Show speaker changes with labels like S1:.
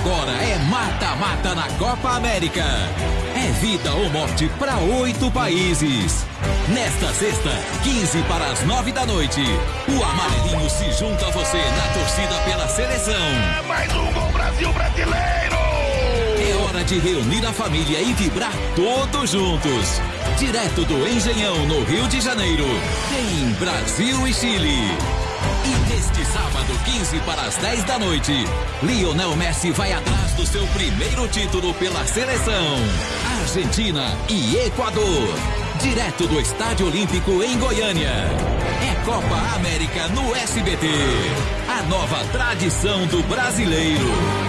S1: Agora é mata-mata na Copa América. É vida ou morte para oito países. Nesta sexta, 15 para as 9 da noite, o Amarelinho se junta a você na torcida pela seleção. É
S2: mais um gol Brasil brasileiro!
S1: É hora de reunir a família e vibrar todos juntos. Direto do Engenhão, no Rio de Janeiro, tem Brasil e Chile. E neste sábado, 15 para as 10 da noite, Lionel Messi vai atrás do seu primeiro título pela seleção. Argentina e Equador. Direto do Estádio Olímpico em Goiânia. É Copa América no SBT. A nova tradição do brasileiro.